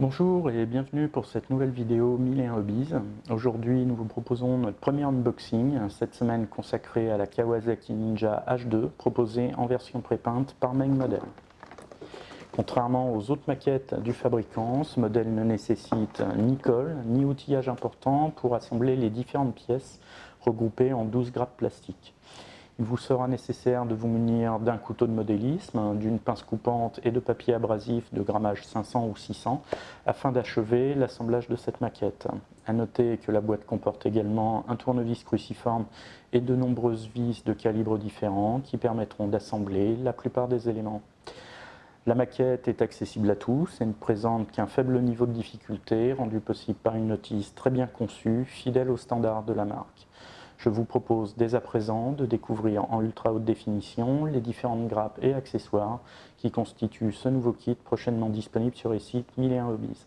Bonjour et bienvenue pour cette nouvelle vidéo 1001 Hobbies. Aujourd'hui nous vous proposons notre premier unboxing, cette semaine consacrée à la Kawasaki Ninja H2 proposée en version prépeinte par Main Model. Contrairement aux autres maquettes du fabricant, ce modèle ne nécessite ni colle ni outillage important pour assembler les différentes pièces regroupées en 12 grappes plastiques. Il vous sera nécessaire de vous munir d'un couteau de modélisme, d'une pince coupante et de papier abrasif de grammage 500 ou 600 afin d'achever l'assemblage de cette maquette. A noter que la boîte comporte également un tournevis cruciforme et de nombreuses vis de calibres différents qui permettront d'assembler la plupart des éléments. La maquette est accessible à tous et ne présente qu'un faible niveau de difficulté rendu possible par une notice très bien conçue, fidèle aux standards de la marque. Je vous propose dès à présent de découvrir en ultra haute définition les différentes grappes et accessoires qui constituent ce nouveau kit prochainement disponible sur les sites 1001 Hobbies.